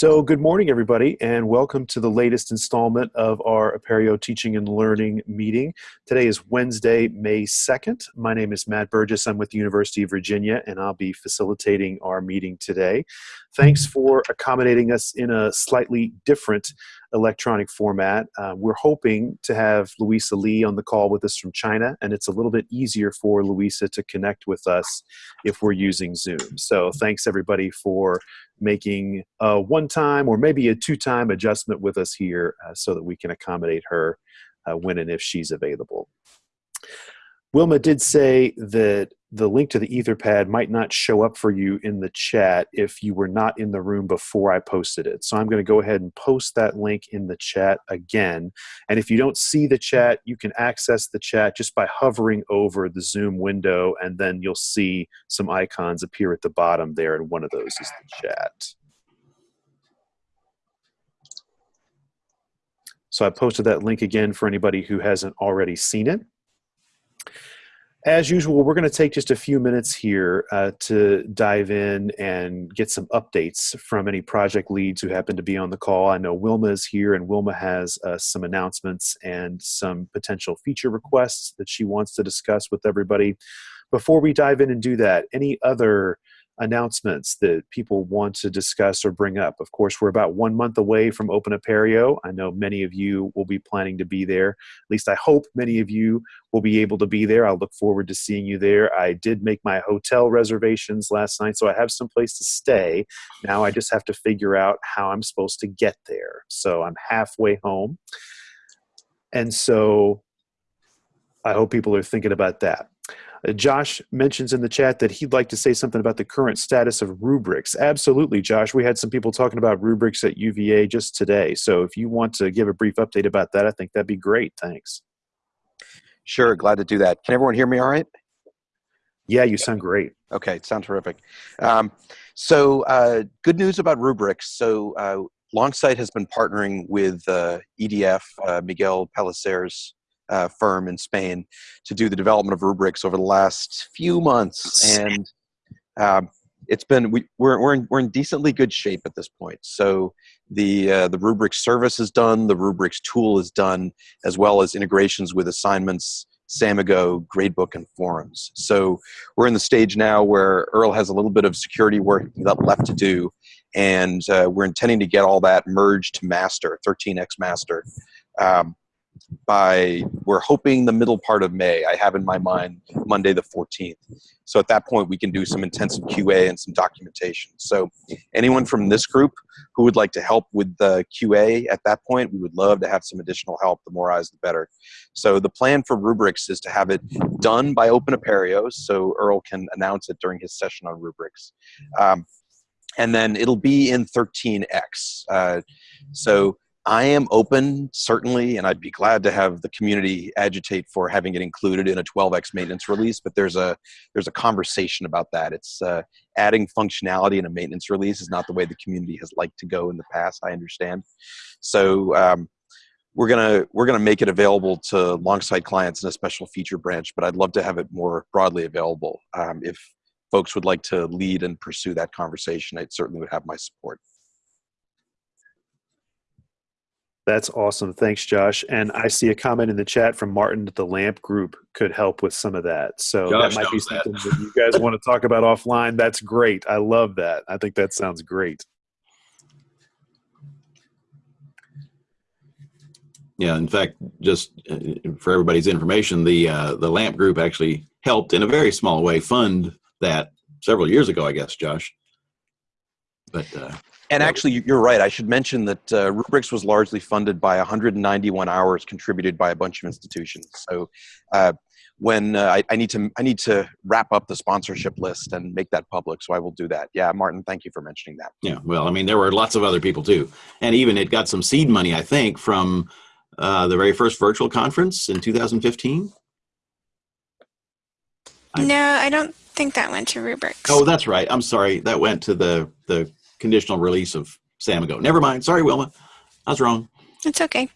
So, good morning, everybody, and welcome to the latest installment of our Apereo Teaching and Learning meeting. Today is Wednesday, May 2nd. My name is Matt Burgess. I'm with the University of Virginia, and I'll be facilitating our meeting today. Thanks for accommodating us in a slightly different electronic format. Uh, we're hoping to have Louisa Lee on the call with us from China, and it's a little bit easier for Louisa to connect with us if we're using Zoom. So thanks everybody for making a one-time or maybe a two-time adjustment with us here uh, so that we can accommodate her uh, when and if she's available. Wilma did say that the link to the Etherpad might not show up for you in the chat if you were not in the room before I posted it. So I'm going to go ahead and post that link in the chat again. And if you don't see the chat, you can access the chat just by hovering over the Zoom window, and then you'll see some icons appear at the bottom there, and one of those is the chat. So I posted that link again for anybody who hasn't already seen it. As usual, we're going to take just a few minutes here uh, to dive in and get some updates from any project leads who happen to be on the call. I know Wilma is here, and Wilma has uh, some announcements and some potential feature requests that she wants to discuss with everybody. Before we dive in and do that, any other announcements that people want to discuss or bring up. Of course, we're about one month away from Open Apereo. I know many of you will be planning to be there. At least I hope many of you will be able to be there. I'll look forward to seeing you there. I did make my hotel reservations last night, so I have some place to stay. Now I just have to figure out how I'm supposed to get there. So I'm halfway home. And so I hope people are thinking about that. Uh, Josh mentions in the chat that he'd like to say something about the current status of rubrics. Absolutely, Josh. We had some people talking about rubrics at UVA just today. So if you want to give a brief update about that, I think that'd be great. Thanks. Sure, glad to do that. Can everyone hear me all right? Yeah, you sound great. Okay, sound terrific. Um, so uh, good news about rubrics. So uh, Longsight has been partnering with uh, EDF, uh, Miguel Pellicer's uh, firm in Spain to do the development of rubrics over the last few months, and um, it's been we, we're we're in, we're in decently good shape at this point. So the uh, the rubric service is done, the rubrics tool is done, as well as integrations with assignments. Samigo, Gradebook, and forums. So we're in the stage now where Earl has a little bit of security work left to do, and uh, we're intending to get all that merged to master, 13x master, um, by we're hoping the middle part of May. I have in my mind Monday the 14th. So at that point we can do some intensive QA and some documentation. So anyone from this group who would like to help with the QA at that point, we would love to have some additional help. The more eyes, the better. So the plan for rubrics is to have it done by Open Apereo, so Earl can announce it during his session on rubrics. Um, and then it'll be in 13x. Uh, so I am open, certainly, and I'd be glad to have the community agitate for having it included in a 12x maintenance release. But there's a there's a conversation about that. It's uh, adding functionality in a maintenance release is not the way the community has liked to go in the past. I understand. So um, we're gonna we're gonna make it available to Longsight clients in a special feature branch. But I'd love to have it more broadly available. Um, if folks would like to lead and pursue that conversation, it certainly would have my support. That's awesome. Thanks, Josh. And I see a comment in the chat from Martin that the LAMP group could help with some of that. So Josh that might be something that. that you guys want to talk about offline. That's great. I love that. I think that sounds great. Yeah, in fact, just uh, for everybody's information, the uh, the LAMP group actually helped in a very small way fund that several years ago, I guess, Josh. But uh, and actually, you're right. I should mention that uh, Rubrics was largely funded by 191 hours contributed by a bunch of institutions. So uh, when uh, I, I, need to, I need to wrap up the sponsorship list and make that public. So I will do that. Yeah, Martin, thank you for mentioning that. Yeah, well, I mean, there were lots of other people too, and even it got some seed money, I think, from uh, the very first virtual conference in 2015. No, I don't think that went to Rubrics. Oh, that's right. I'm sorry. That went to the the conditional release of Samigo. Never mind. Sorry, Wilma. I was wrong. It's okay.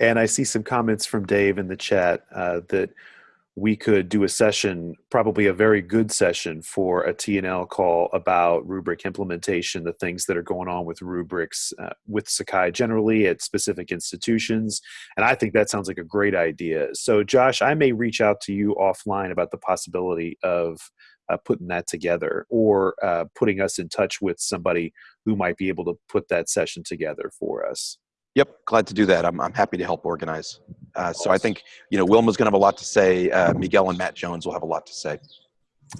And I see some comments from Dave in the chat uh, that we could do a session, probably a very good session for a TNL call about rubric implementation, the things that are going on with rubrics uh, with Sakai generally at specific institutions. And I think that sounds like a great idea. So, Josh, I may reach out to you offline about the possibility of uh, putting that together or uh, putting us in touch with somebody who might be able to put that session together for us. Yep, glad to do that. I'm, I'm happy to help organize. Uh, so I think, you know, Wilma's going to have a lot to say. Uh, Miguel and Matt Jones will have a lot to say.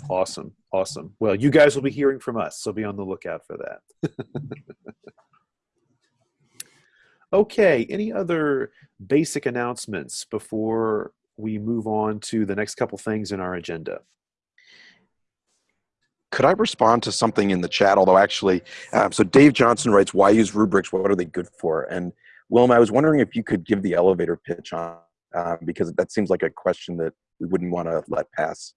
Awesome. Awesome. Well, you guys will be hearing from us, so be on the lookout for that. okay, any other basic announcements before we move on to the next couple things in our agenda? Could I respond to something in the chat? Although actually, um, so Dave Johnson writes, "Why use rubrics? What are they good for?" And Wilma, I was wondering if you could give the elevator pitch on uh, because that seems like a question that we wouldn't want to let pass.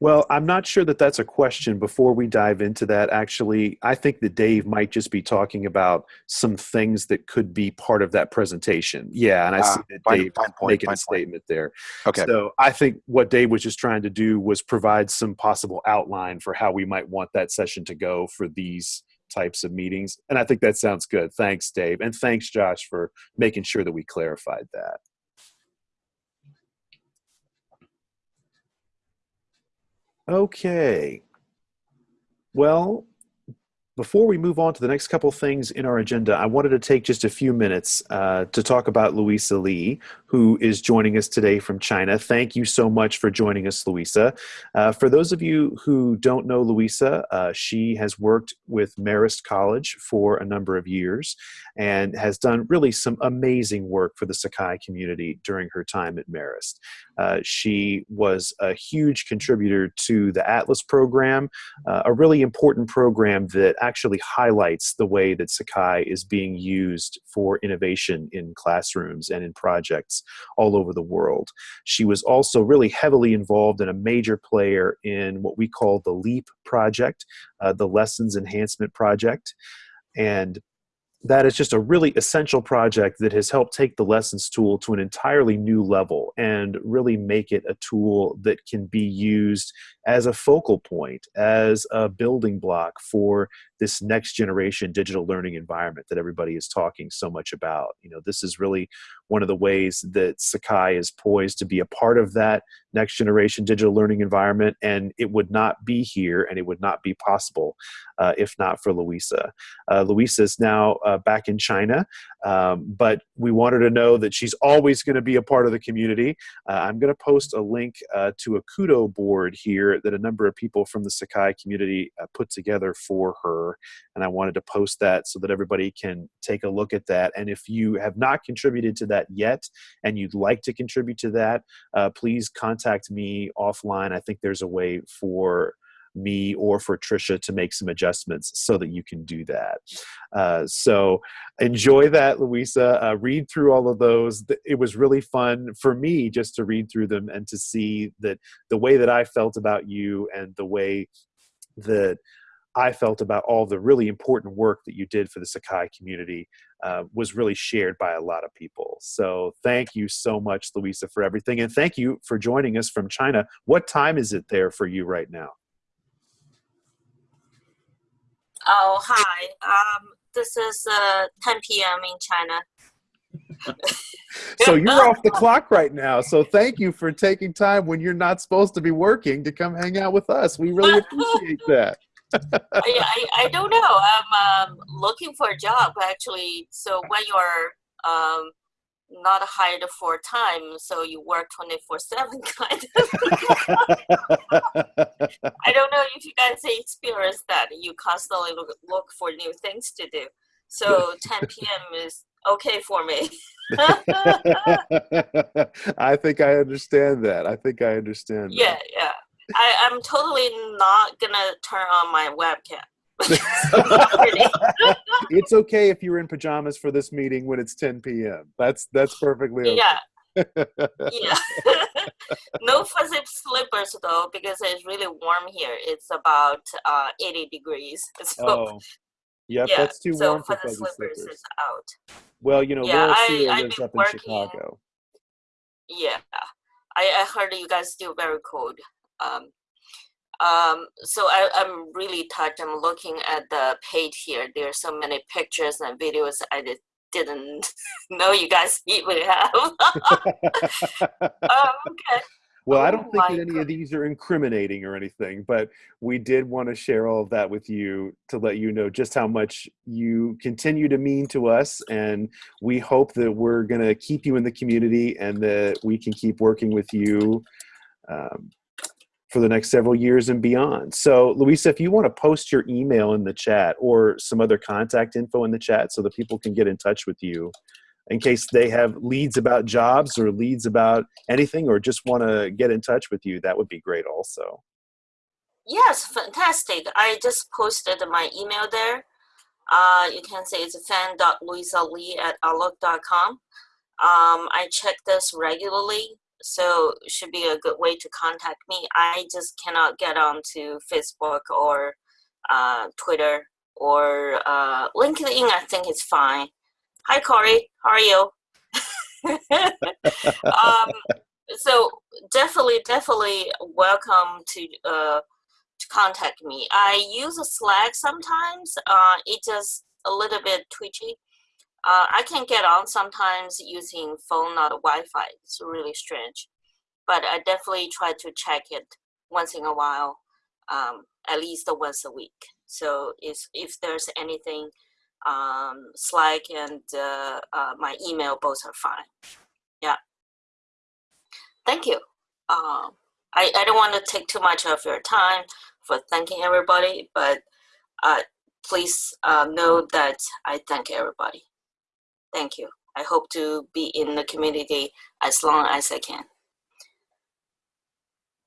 Well, I'm not sure that that's a question before we dive into that. Actually, I think that Dave might just be talking about some things that could be part of that presentation. Yeah, and I see ah, that fine, Dave fine point, making a statement there. Okay. So I think what Dave was just trying to do was provide some possible outline for how we might want that session to go for these types of meetings. And I think that sounds good. Thanks, Dave. And thanks, Josh, for making sure that we clarified that. Okay. Well, before we move on to the next couple things in our agenda, I wanted to take just a few minutes uh, to talk about Louisa Lee, who is joining us today from China. Thank you so much for joining us, Louisa. Uh, for those of you who don't know Louisa, uh, she has worked with Marist College for a number of years and has done really some amazing work for the Sakai community during her time at Marist. Uh, she was a huge contributor to the Atlas program, uh, a really important program that actually highlights the way that Sakai is being used for innovation in classrooms and in projects all over the world. She was also really heavily involved and a major player in what we call the LEAP project, uh, the Lessons Enhancement Project. And that is just a really essential project that has helped take the lessons tool to an entirely new level and really make it a tool that can be used as a focal point, as a building block for this next generation digital learning environment that everybody is talking so much about. You know, this is really one of the ways that Sakai is poised to be a part of that next generation digital learning environment, and it would not be here and it would not be possible uh, if not for Louisa. Uh, Louisa is now uh, back in China, um, but we want her to know that she's always going to be a part of the community. Uh, I'm going to post a link uh, to a Kudo board here that a number of people from the Sakai community uh, put together for her, and I wanted to post that so that everybody can take a look at that. And if you have not contributed to that yet and you'd like to contribute to that, please contact me offline. I think there's a way for me or for Trisha to make some adjustments so that you can do that. Uh, so enjoy that, Louisa. Uh, read through all of those. It was really fun for me just to read through them and to see that the way that I felt about you and the way that I felt about all the really important work that you did for the Sakai community uh, was really shared by a lot of people. So thank you so much, Louisa, for everything. And thank you for joining us from China. What time is it there for you right now? Oh, hi. Um, this is uh, 10 p.m. in China. so you're off the clock right now. So thank you for taking time when you're not supposed to be working to come hang out with us. We really appreciate that. I, I, I, don't know. I'm um, looking for a job actually. So when you're um, not hired for time, so you work 24 7 kind of. I don't know if you guys experience that. You constantly look, look for new things to do. So 10 p.m. is okay for me. I think I understand that. I think I understand. Yeah, that. yeah. I, I'm totally not gonna turn on my webcam. it's okay if you're in pajamas for this meeting when it's 10 p.m. That's that's perfectly okay. Yeah. yeah. no fuzzy slippers though, because it's really warm here. It's about uh, 80 degrees. So, oh. Yep, yeah, that's too so warm for fuzzy slippers. out. Well, you know, yeah, Laura I, Sear I've lives up in working, Chicago. Yeah. I, I heard you guys do very cold. Um, um, so I, I'm really touched. I'm looking at the page here. There are so many pictures and videos I did, didn't know you guys even have. um, okay. Well, I Oh don't think that any of these are incriminating or anything, but we did want to share all of that with you to let you know just how much you continue to mean to us. And we hope that we're going to keep you in the community and that we can keep working with you um, for the next several years and beyond. So, Louisa, if you want to post your email in the chat or some other contact info in the chat so that people can get in touch with you in case they have leads about jobs or leads about anything or just want to get in touch with you, that would be great also. Yes, fantastic. I just posted my email there. Uh, you can say it's fan.louisalee at outlook.com. Um, I check this regularly, so should be a good way to contact me. I just cannot get onto Facebook or uh, Twitter or uh, LinkedIn. I think it's fine. Hi, Corey. How are you? um, so definitely, definitely welcome to uh, to contact me. I use Slack sometimes. Uh, it just a little bit twitchy. Uh, I can get on sometimes using phone, not Wi-Fi. It's really strange, but I definitely try to check it once in a while, um, at least once a week. So if if there's anything, um, Slack and uh, uh, my email both are fine. Yeah. Thank you. Um, I, I don't want to take too much of your time for thanking everybody, but uh, please uh, know that I thank everybody. Thank you. I hope to be in the community as long as I can.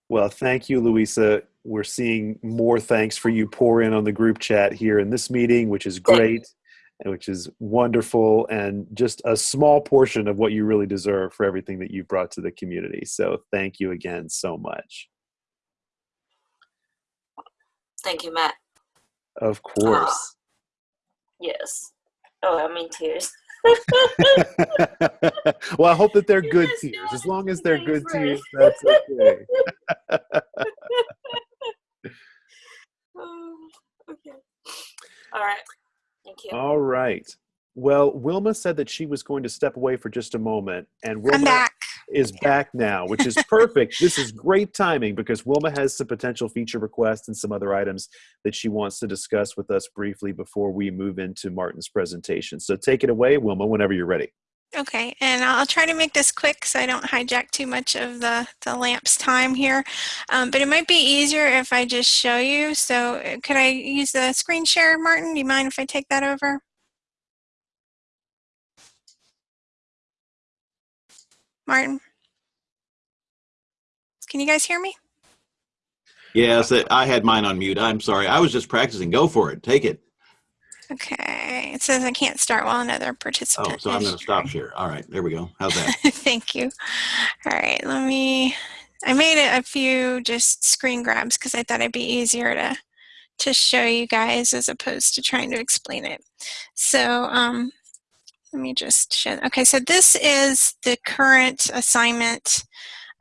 Well, thank you, Louisa. We're seeing more thanks for you pour in on the group chat here in this meeting, which is great, and which is wonderful, and just a small portion of what you really deserve for everything that you brought to the community. So, thank you again so much. Thank you, Matt. Of course. Yes. Oh, I'm in tears. well, I hope that they're You good tears. As long as they're good friend. tears, that's okay. Oh, okay. All right. Thank you. All right. Well, Wilma said that she was going to step away for just a moment, and Wilma I'm back. Is back now, which is perfect. this is great timing because Wilma has some potential feature requests and some other items that she wants to discuss with us briefly before we move into Martin's presentation. So take it away, Wilma, whenever you're ready. Okay, and I'll try to make this quick so I don't hijack too much of the, the lamp's time here. Um, but it might be easier if I just show you. So uh, could I use the screen share, Martin? Do you mind if I take that over? Martin? Can you guys hear me? Yes, I had mine on mute. I'm sorry. I was just practicing. Go for it. Take it. Okay, it says I can't start while another participant. Oh, so I'm going to stop share. All right. There we go. How's that? Thank you. All right, let me, I made a, a few just screen grabs because I thought it'd be easier to, to show you guys as opposed to trying to explain it. So um, let me just show, okay, so this is the current assignment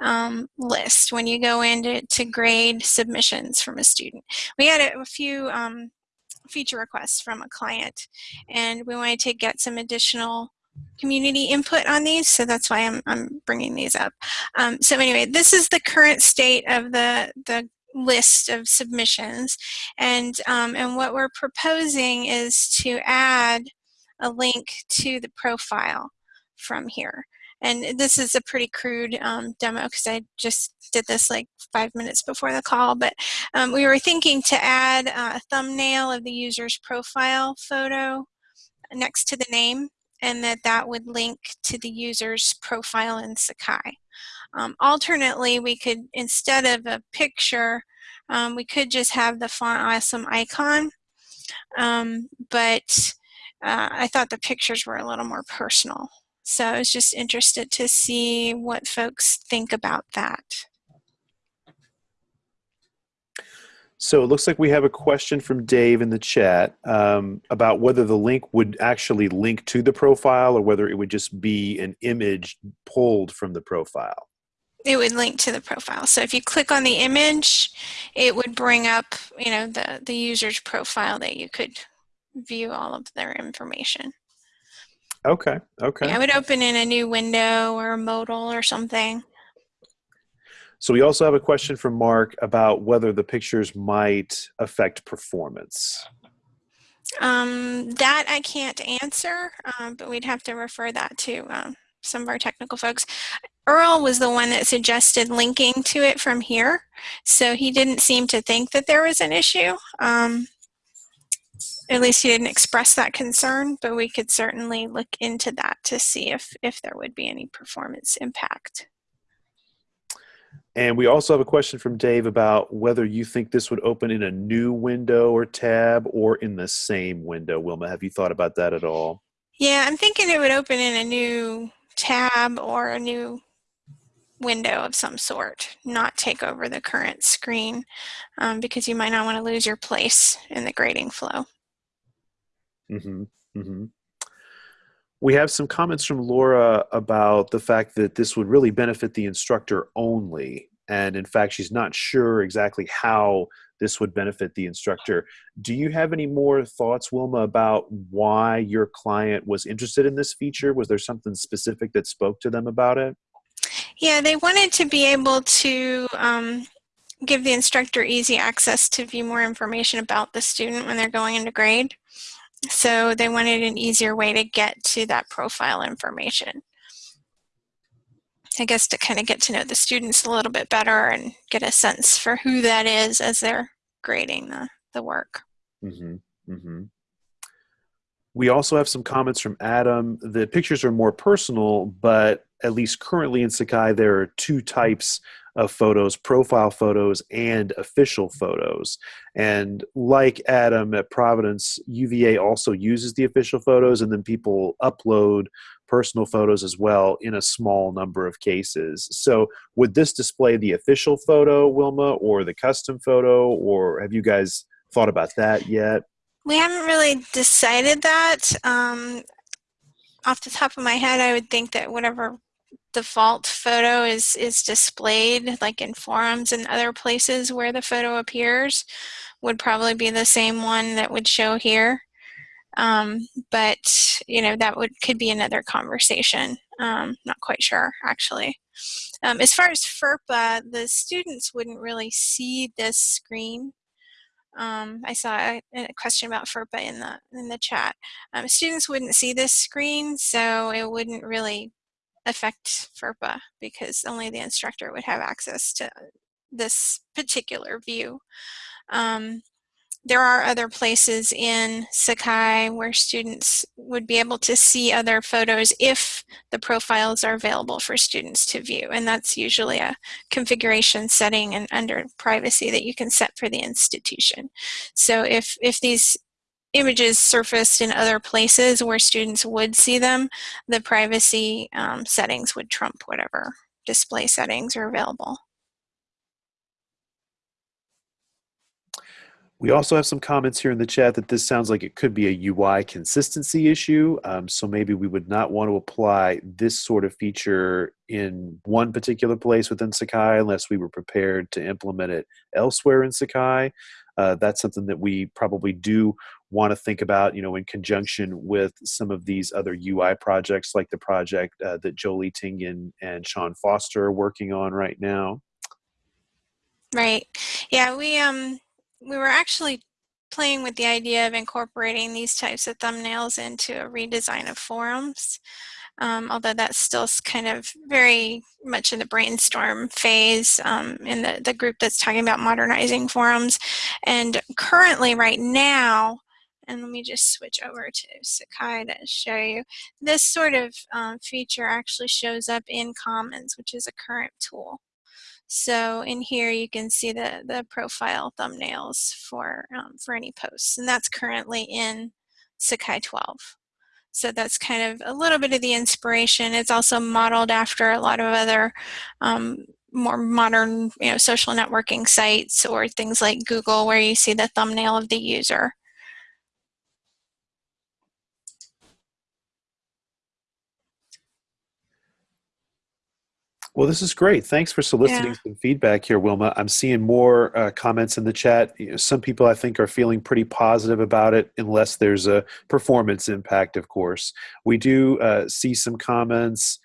um, list when you go into to grade submissions from a student. We had a, a few um, feature requests from a client and we wanted to get some additional community input on these, so that's why I'm, I'm bringing these up. Um, so anyway, this is the current state of the, the list of submissions, and, um, and what we're proposing is to add a link to the profile from here. And this is a pretty crude um, demo because I just did this like five minutes before the call, but um, we were thinking to add a thumbnail of the user's profile photo next to the name and that that would link to the user's profile in Sakai. Um, alternately, we could, instead of a picture, um, we could just have the font awesome icon, um, but uh, I thought the pictures were a little more personal. So I was just interested to see what folks think about that. So it looks like we have a question from Dave in the chat um, about whether the link would actually link to the profile or whether it would just be an image pulled from the profile. it would link to the profile. So if you click on the image, it would bring up, you know, the, the user's profile that you could view all of their information. Okay, okay. I would open in a new window or a modal or something. So we also have a question from Mark about whether the pictures might affect performance. Um, that I can't answer, um, but we'd have to refer that to um, some of our technical folks. Earl was the one that suggested linking to it from here, so he didn't seem to think that there was an issue. Um, at least he didn't express that concern, but we could certainly look into that to see if, if there would be any performance impact. And we also have a question from Dave about whether you think this would open in a new window or tab or in the same window. Wilma, have you thought about that at all? Yeah, I'm thinking it would open in a new tab or a new window of some sort, not take over the current screen um, because you might not want to lose your place in the grading flow. Mm-hmm. Mm-hmm. We have some comments from Laura about the fact that this would really benefit the instructor only. And in fact, she's not sure exactly how this would benefit the instructor. Do you have any more thoughts, Wilma, about why your client was interested in this feature? Was there something specific that spoke to them about it? Yeah, they wanted to be able to um, give the instructor easy access to view more information about the student when they're going into grade. So they wanted an easier way to get to that profile information. I guess to kind of get to know the students a little bit better and get a sense for who that is as they're grading the, the work. Mm-hmm. Mm-hmm. We also have some comments from Adam. The pictures are more personal, but at least currently in Sakai, there are two types of photos profile photos and official photos. And like Adam at Providence, UVA also uses the official photos, and then people upload personal photos as well in a small number of cases. So, would this display the official photo, Wilma, or the custom photo, or have you guys thought about that yet? We haven't really decided that. Um, off the top of my head, I would think that whatever default photo is is displayed like in forums and other places where the photo appears would probably be the same one that would show here. Um, but you know that would could be another conversation. Um, not quite sure actually. Um, as far as FERPA the students wouldn't really see this screen. Um, I saw a, a, question about FERPA in the in the chat. Um, students wouldn't see this screen, so it wouldn't really affect FERPA because only the instructor would have access to this particular view. Um, there are other places in Sakai where students would be able to see other photos if the profiles are available for students to view. And that's usually a configuration setting and under privacy that you can set for the institution. So if, if these images surfaced in other places where students would see them, the privacy um, settings would trump whatever display settings are available. We also have some comments here in the chat that this sounds like it could be a UI consistency issue. Um, so maybe we would not want to apply this sort of feature in one particular place within Sakai unless we were prepared to implement it elsewhere in Sakai. Uh, that's something that we probably do want to think about, you know, in conjunction with some of these other UI projects, like the project uh, that Jolie Tingen and Sean Foster are working on right now. Right. Yeah, we um we were actually playing with the idea of incorporating these types of thumbnails into a redesign of forums. Um, although that's still kind of very much in the brainstorm phase um, in the, the group that's talking about modernizing forums. And currently right now, and let me just switch over to Sakai to show you. This sort of um, feature actually shows up in Commons, which is a current tool. So in here you can see the, the profile thumbnails for, um, for any posts, and that's currently in Sakai 12. So that's kind of a little bit of the inspiration. It's also modeled after a lot of other um, more modern you know, social networking sites or things like Google where you see the thumbnail of the user. Well, this is great. Thanks for soliciting Yeah. some feedback here, Wilma. I'm seeing more uh, comments in the chat. You know, some people I think are feeling pretty positive about it, unless there's a performance impact, of course. We do uh, see some comments,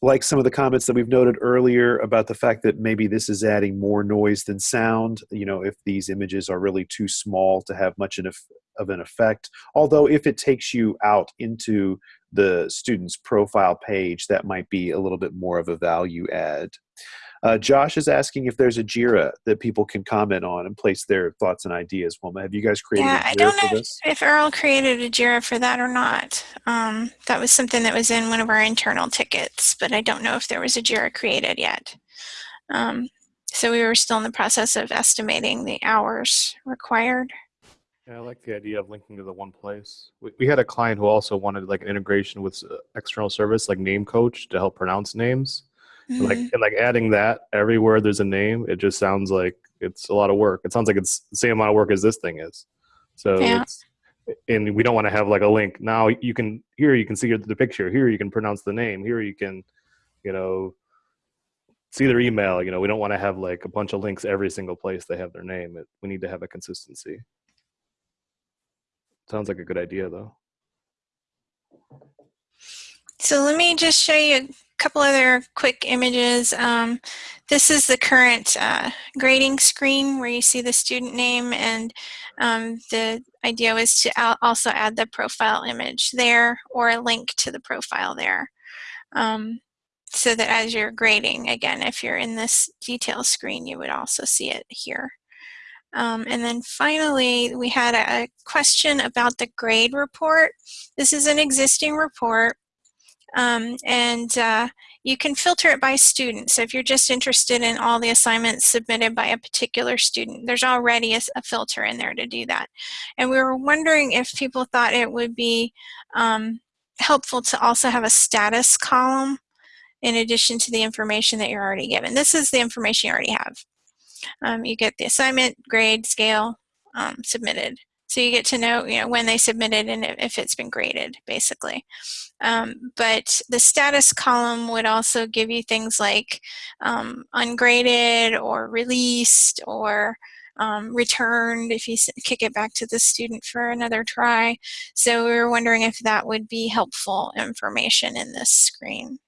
like some of the comments that we've noted earlier about the fact that maybe this is adding more noise than sound. You know, if these images are really too small to have much of of an effect. Although, if it takes you out into the student's profile page, that might be a little bit more of a value add. Uh, Josh is asking if there's a JIRA that people can comment on and place their thoughts and ideas. Wilma, have you guys created Yeah, a I don't for know this? if Earl created a JIRA for that or not. Um, that was something that was in one of our internal tickets, but I don't know if there was a JIRA created yet. Um, so we were still in the process of estimating the hours required. Yeah, I like the idea of linking to the one place. We, we had a client who also wanted like an integration with uh, external service like Name Coach to help pronounce names. And, like Mhm. and like adding that everywhere there's a name, it just sounds like it's a lot of work. It sounds like it's the same amount of work as this thing is. So Yeah. it's and we don't want to have like a link. Now you can here you can see the picture. Here you can pronounce the name. Here you can, you know, see their email. You know, we don't want to have like a bunch of links every single place they have their name. It, we need to have a consistency. Sounds like a good idea, though. So let me just show you a couple other quick images. Um, this is the current uh, grading screen where you see the student name and um, the idea was to also add the profile image there or a link to the profile there. Um, so that as you're grading, again, if you're in this detail screen, you would also see it here. Um, and then finally, we had a, question about the grade report. This is an existing report. Um, and uh, you can filter it by student. So if you're just interested in all the assignments submitted by a particular student, there's already a, a filter in there to do that. And we were wondering if people thought it would be um, helpful to also have a status column in addition to the information that you're already given. This is the information you already have. Um, you get the assignment, grade, scale, um, submitted. So you get to know, you know, when they submitted and if it's been graded, basically. Um, but the status column would also give you things like um, ungraded or released or um, returned if you kick it back to the student for another try. So we were wondering if that would be helpful information in this screen.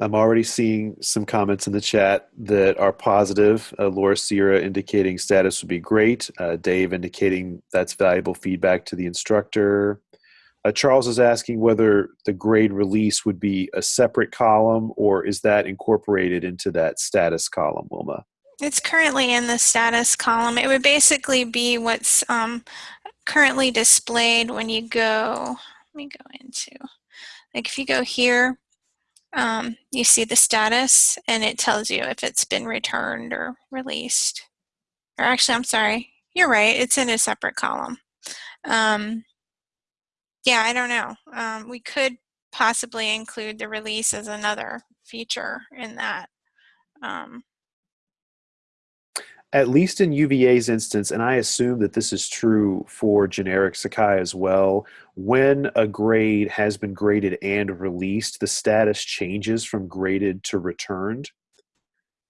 I'm already seeing some comments in the chat that are positive. Uh, Laura Sierra indicating status would be great. Uh, Dave indicating that's valuable feedback to the instructor. Uh, Charles is asking whether the grade release would be a separate column or is that incorporated into that status column, Wilma? It's currently in the status column. It would basically be what's um, currently displayed when you go, let me go into, like if you go here, um, you see the status and it tells you if it's been returned or released. Or actually, I'm sorry, you're right, it's in a separate column. Um, yeah, I don't know. Um, we could possibly include the release as another feature in that. Um, At least in UVA's instance, and I assume that this is true for generic Sakai as well, when a grade has been graded and released, the status changes from graded to returned.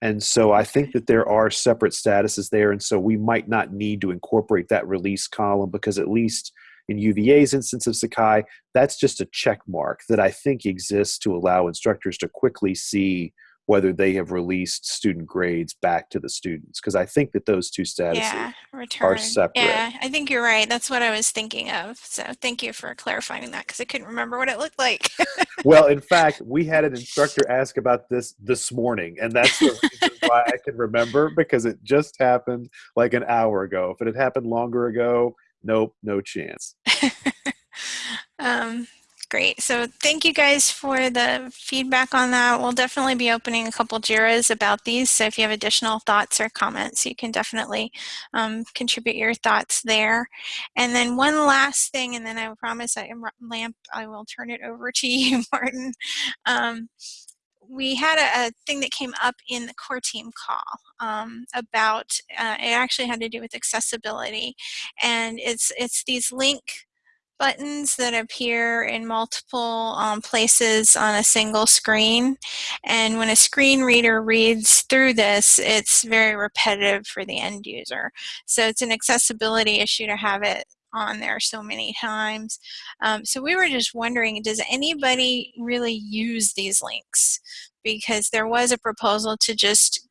And so I think that there are separate statuses there. And so we might not need to incorporate that release column because at least in UVA's instance of Sakai, that's just a check mark that I think exists to allow instructors to quickly see whether they have released student grades back to the students. Because I think that those two statuses yeah, return. separate. Yeah, I think you're right. That's what I was thinking of. So thank you for clarifying that because I couldn't remember what it looked like. well, in fact, we had an instructor ask about this this morning, and that's the reason why I can remember because it just happened like an hour ago. If it had happened longer ago, nope, no chance. um, great. So thank you guys for the feedback on that. We'll definitely be opening a couple JIRAs about these. So if you have additional thoughts or comments, you can definitely um, contribute your thoughts there. And then one last thing, and then I promise I am Lamp, I will turn it over to you, Martin. Um, we had a, a, thing that came up in the core team call um, about uh, it actually had to do with accessibility and it's it's these link buttons that appear in multiple um, places on a single screen. And when a screen reader reads through this, it's very repetitive for the end user. So it's an accessibility issue to have it on there so many times. Um, so we were just wondering, does anybody really use these links? Because there was a proposal to just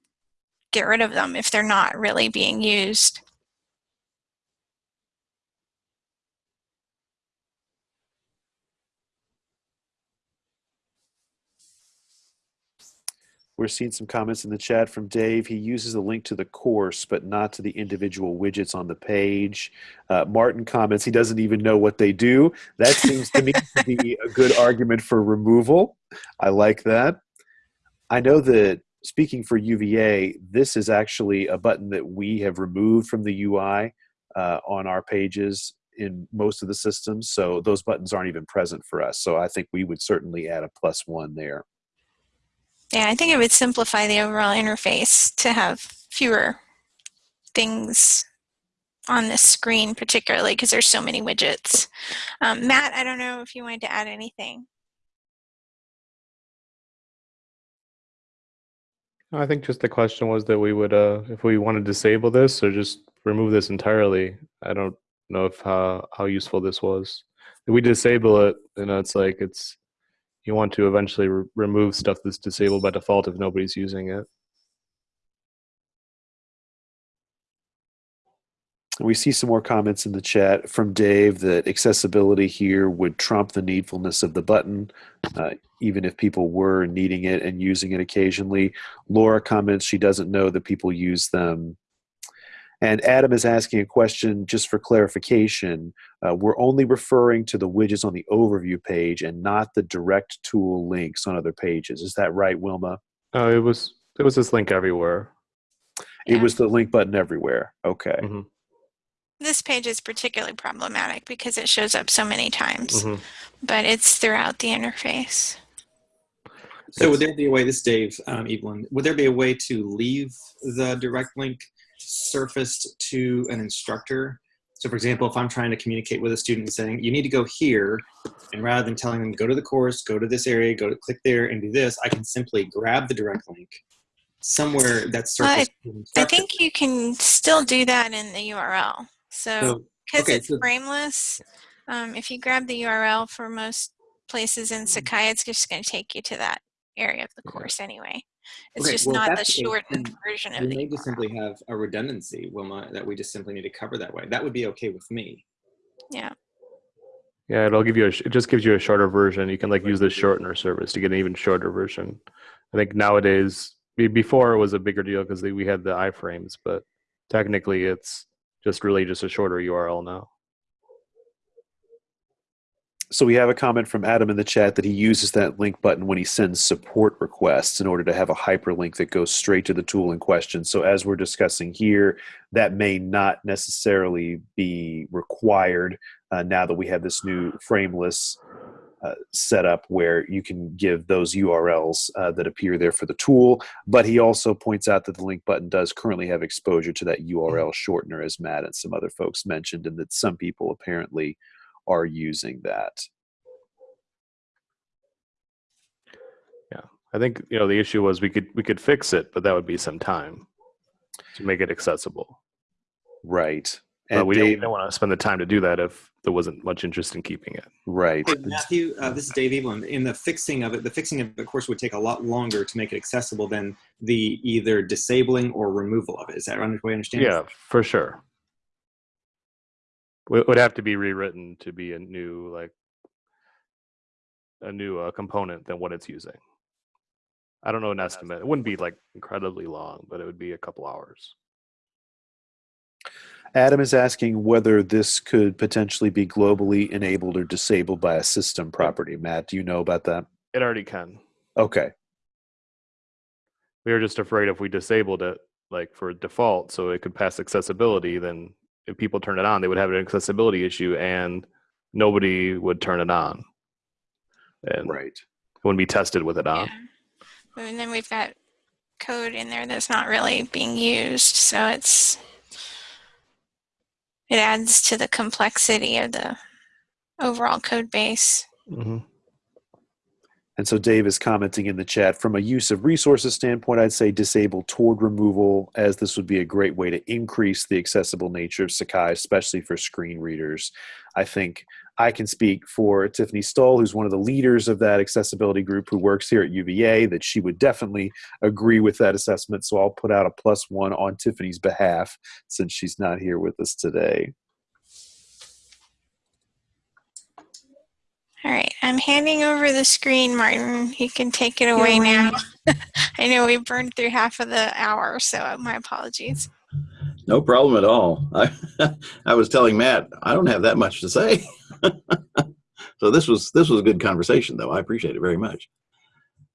get rid of them if they're not really being used. We're seeing some comments in the chat from Dave. He uses a link to the course, but not to the individual widgets on the page. Uh, Martin comments he doesn't even know what they do. That seems to me to be a good argument for removal. I like that. I know that speaking for UVA, this is actually a button that we have removed from the UI uh, on our pages in most of the systems. So those buttons aren't even present for us. So I think we would certainly add a plus one there. Yeah, I think it would simplify the overall interface to have fewer things on the screen, particularly because there's so many widgets. Um, Matt, I don't know if you wanted to add anything. I think just the question was that we would, uh, if we want to disable this or just remove this entirely. I don't know if how how useful this was. If we disable it, you know, it's like it's you want to eventually re remove stuff that's disabled by default if nobody's using it. We see some more comments in the chat from Dave that accessibility here would trump the needfulness of the button, uh, even if people were needing it and using it occasionally. Laura comments she doesn't know that people use them and Adam is asking a question just for clarification. Uh, we're only referring to the widgets on the overview page and not the direct tool links on other pages. Is that right, Wilma? Oh, it was it was this link everywhere. It was the link button everywhere. Okay. Mm -hmm. This page is particularly problematic because it shows up so many times, mm -hmm. but it's throughout the interface. So would there be a way, this Dave um, Evelyn, would there be a way to leave the direct link surfaced to an instructor. So for example, if I'm trying to communicate with a student saying, you need to go here, and rather than telling them, go to the course, go to this area, go to click there and do this, I can simply grab the direct link somewhere that's surfaced. I, I think you can still do that in the URL. So because okay, it's so, frameless, um, if you grab the URL for most places in Sakai, it's just going to take you to that area of the course anyway. It's okay, just well, not the shortened version of we the may just simply have a redundancy, Wilma, that we just simply need to cover that way. That would be okay with me. Yeah. Yeah, it'll give you a, it just gives you a shorter version. You can like use the shortener service to get an even shorter version. I think nowadays, before it was a bigger deal because we had the iframes, but technically it's just really just a shorter URL now so we have a comment from Adam in the chat that he uses that link button when he sends support requests in order to have a hyperlink that goes straight to the tool in question. So as we're discussing here, that may not necessarily be required uh, now that we have this new frameless uh, setup where you can give those URLs uh, that appear there for the tool. But he also points out that the link button does currently have exposure to that URL shortener, as Matt and some other folks mentioned, and that some people apparently are using that. Yeah, I think you know the issue was we could we could fix it, but that would be some time to make it accessible. Right. And but we, Dave, don't, we don't want to spend the time to do that if there wasn't much interest in keeping it. Right. Hey, Matthew, uh, this is Dave Evelyn. In the fixing of it, the fixing of it, of course would take a lot longer to make it accessible than the either disabling or removal of it. Is that right? Way I understand? Yeah, for sure would have to be rewritten to be a new like a new uh, component than what it's using. I don't know an estimate. It wouldn't be like incredibly long, but it would be a couple hours. Adam is asking whether this could potentially be globally enabled or disabled by a system property. Matt, do you know about that? It already can. Okay. We were just afraid if we disabled it, like for default, so it could pass accessibility, then if people turn it on, they would have an accessibility issue and nobody would turn it on. And right. It wouldn't be tested with it on. Yeah. And then we've got code in there that's not really being used. So it's, it adds to the complexity of the overall code base. hmm And so Dave is commenting in the chat from a use of resources standpoint, I'd say disable toward removal, as this would be a great way to increase the accessible nature of Sakai, especially for screen readers. I think I can speak for Tiffany Stoll, who's one of the leaders of that accessibility group who works here at UVA, that she would definitely agree with that assessment. So I'll put out a plus one on Tiffany's behalf since she's not here with us today. All right, I'm handing over the screen, Martin. You can take it away now. I know we burned through half of the hour, so my apologies. No problem at all. I, I was telling Matt, I don't have that much to say. so this was this was a good conversation, though. I appreciate it very much.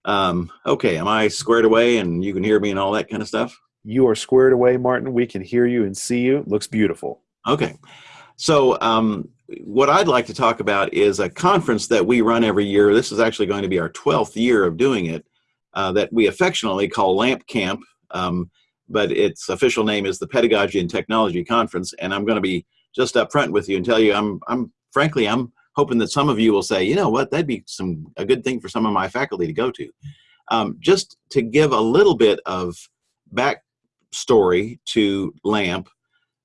Um, okay, am I squared away and you can hear me and all that kind of stuff? You are squared away, Martin. We can hear you and see you. Looks beautiful. Okay. So um, what I'd like to talk about is a conference that we run every year. This is actually going to be our 12th year of doing it uh, that we affectionately call LAMP Camp. Um, but its official name is the Pedagogy and Technology Conference. And I'm going to be just up front with you and tell you, I'm, I'm frankly, I'm hoping that some of you will say, you know what, that'd be some a good thing for some of my faculty to go to. Um, just to give a little bit of backstory to LAMP,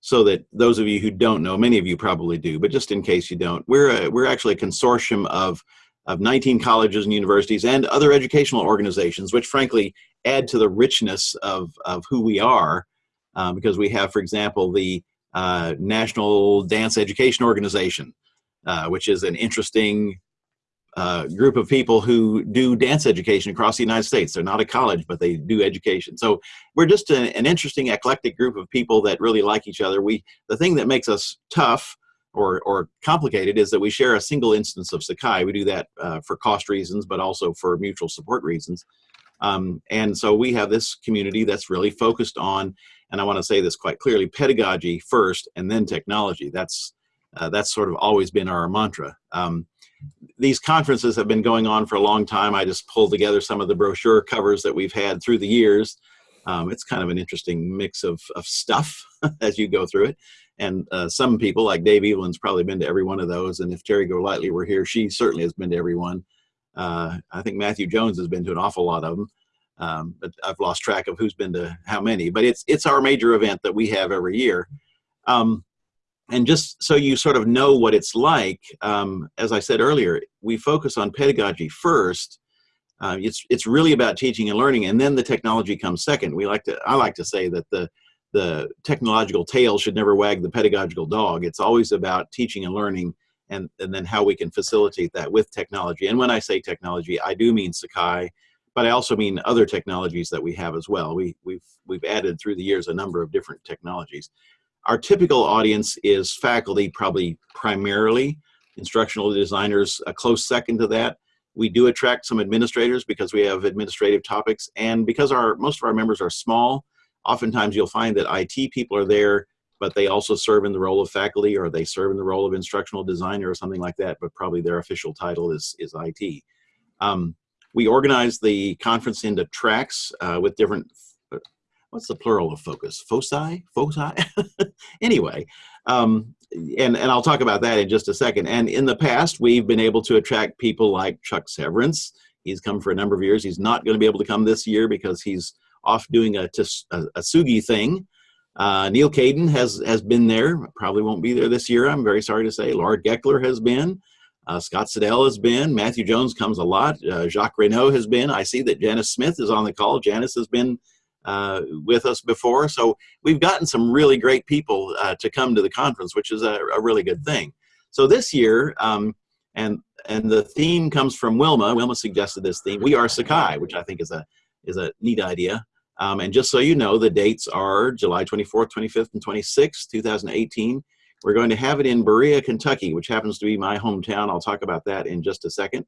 so that those of you who don't know, many of you probably do, but just in case you don't, we're a, we're actually a consortium of of 19 colleges and universities and other educational organizations, which frankly add to the richness of, of who we are uh, because we have, for example, the uh, National Dance Education Organization, uh, which is an interesting group of people who do dance education across the United States. They're not a college, but they do education. So we're just an, an interesting, eclectic group of people that really like each other. We The thing that makes us tough or, or complicated is that we share a single instance of Sakai. We do that uh, for cost reasons, but also for mutual support reasons. Um, and so we have this community that's really focused on, and I want to say this quite clearly, pedagogy first and then technology. That's, uh, that's sort of always been our mantra. Um, these conferences have been going on for a long time. I just pulled together some of the brochure covers that we've had through the years. Um, it's kind of an interesting mix of, of stuff as you go through it. And uh, some people, like Dave Evelyn's probably been to every one of those. And if Terry Golightly were here, she certainly has been to every one. Uh, I think Matthew Jones has been to an awful lot of them, um, but I've lost track of who's been to how many. But it's it's our major event that we have every year. Um, and just so you sort of know what it's like, um, as I said earlier, we focus on pedagogy first. Uh, it's it's really about teaching and learning, and then the technology comes second. We like to I like to say that the the technological tail should never wag the pedagogical dog. It's always about teaching and learning and, and then how we can facilitate that with technology. And when I say technology, I do mean Sakai, but I also mean other technologies that we have as well. We, we've, we've added through the years a number of different technologies. Our typical audience is faculty, probably primarily, instructional designers, a close second to that. We do attract some administrators because we have administrative topics, and because our most of our members are small, oftentimes you'll find that IT people are there but they also serve in the role of faculty or they serve in the role of instructional designer or something like that, but probably their official title is, is IT. Um, we organize the conference into tracks uh, with different, what's the plural of focus? Foci? Foci? anyway, um, and, and I'll talk about that in just a second. And in the past, we've been able to attract people like Chuck Severance. He's come for a number of years. He's not going to be able to come this year because he's off doing a, a, a Sugi thing uh, Neal Caidin has, has been there, probably won't be there this year, I'm very sorry to say. Laura Gekeler has been, uh, Scott Siddell has been, Matthew Jones comes a lot, uh, Jacques Raynauld has been. I see that Janice Smith is on the call. Janice has been uh, with us before. So we've gotten some really great people uh, to come to the conference, which is a, a really good thing. So this year, um, and and the theme comes from Wilma. Wilma suggested this theme. We are Sakai, which I think is a is a neat idea. Um, and just so you know, the dates are July 24th, 25th, and 26th, 2018. We're going to have it in Berea, Kentucky, which happens to be my hometown. I'll talk about that in just a second.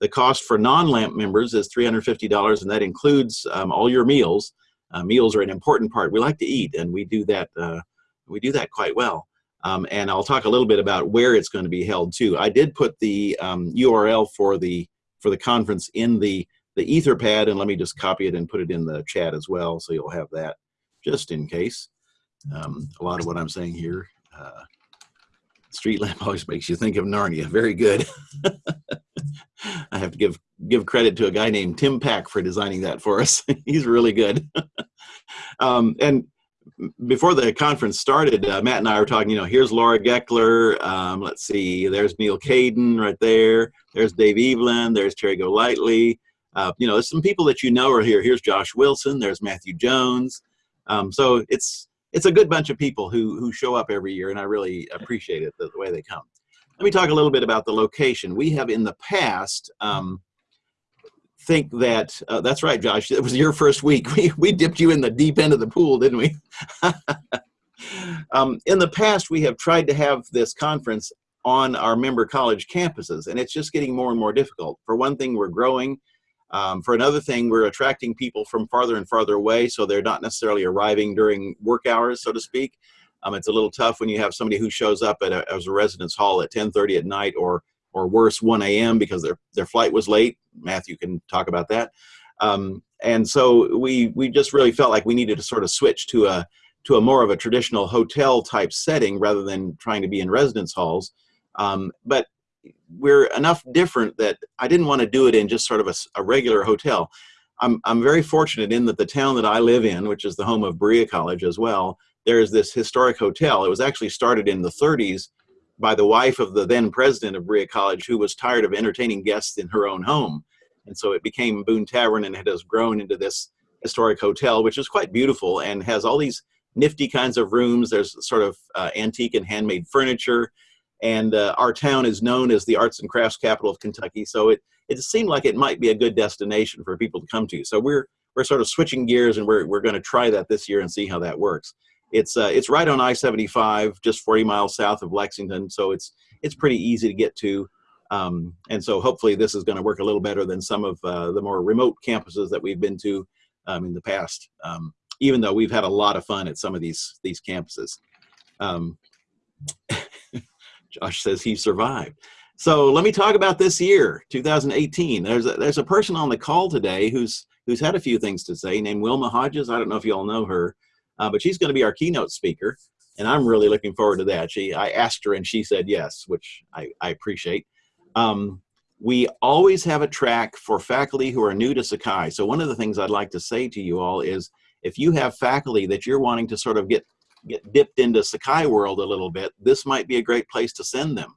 The cost for non-LAMP members is $350, and that includes um, all your meals. Uh, meals are an important part. We like to eat, and we do that. Uh, we do that quite well. Um, and I'll talk a little bit about where it's going to be held too. I did put the um, URL for the for the conference in the the Etherpad, and let me just copy it and put it in the chat as well, so you'll have that just in case. Um, a lot of what I'm saying here uh, Street lamp always makes you think of Narnia. Very good. I have to give give credit to a guy named Tim Pack for designing that for us. He's really good. um, and before the conference started, uh, Matt and I were talking. You know, here's Laura Gekeler. Um, let's see, there's Neal Caidin right there. There's Dave Evelyn. There's Terry Golightly. Uh, you know, there's some people that you know are here. Here's Josh Wilson. There's Matthew Jones. Um, so it's it's a good bunch of people who who show up every year, and I really appreciate it the, the way they come. Let me talk a little bit about the location. We have in the past um, think that uh, that's right, Josh. It was your first week. We we dipped you in the deep end of the pool, didn't we? um, in the past, we have tried to have this conference on our member college campuses, and it's just getting more and more difficult. For one thing, we're growing. Um, for another thing, we're attracting people from farther and farther away, so they're not necessarily arriving during work hours, so to speak. Um, it's a little tough when you have somebody who shows up at a, as a residence hall at 10:30 at night, or or worse, 1 a.m. because their their flight was late. Matthew can talk about that. Um, and so we we just really felt like we needed to sort of switch to a to a more of a traditional hotel type setting rather than trying to be in residence halls. Um, but we're enough different that I didn't want to do it in just sort of a, a, regular hotel. I'm, I'm very fortunate in that the town that I live in, which is the home of Berea College as well, there is this historic hotel. It was actually started in the 30s by the wife of the then president of Berea College, who was tired of entertaining guests in her own home. And so it became Boone Tavern and it has grown into this historic hotel, which is quite beautiful and has all these nifty kinds of rooms. There's sort of uh, antique and handmade furniture. And uh, our town is known as the arts and crafts capital of Kentucky. So it, it seemed like it might be a good destination for people to come to. So we're, we're sort of switching gears and we're, we're going to try that this year and see how that works. It's, uh, it's right on I-75, just 40 miles south of Lexington. So it's, it's pretty easy to get to. Um, and so hopefully this is going to work a little better than some of uh, the more remote campuses that we've been to um, in the past, um, even though we've had a lot of fun at some of these, these campuses. Um, Josh says he survived. So let me talk about this year, 2018. There's a, there's a person on the call today who's who's had a few things to say, named Wilma Hodges. I don't know if you all know her, uh, but she's going to be our keynote speaker, and I'm really looking forward to that. She I asked her and she said yes, which I, I appreciate. Um, we always have a track for faculty who are new to Sakai. So one of the things I'd like to say to you all is if you have faculty that you're wanting to sort of get get dipped into Sakai world a little bit, this might be a great place to send them.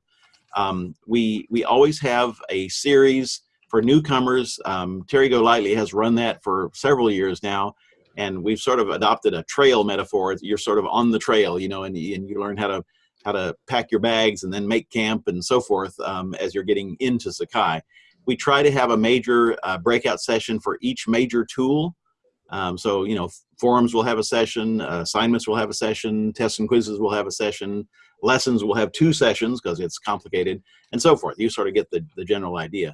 Um, we, we always have a series for newcomers. Um, Terry Golightly has run that for several years now, and we've sort of adopted a trail metaphor. You're sort of on the trail, you know, and, and you learn how to how to pack your bags and then make camp and so forth um, as you're getting into Sakai. We try to have a major uh, breakout session for each major tool. Um, so, you know, forums will have a session, uh, assignments will have a session, tests and quizzes will have a session, lessons will have two sessions because it's complicated, and so forth. You sort of get the, the general idea.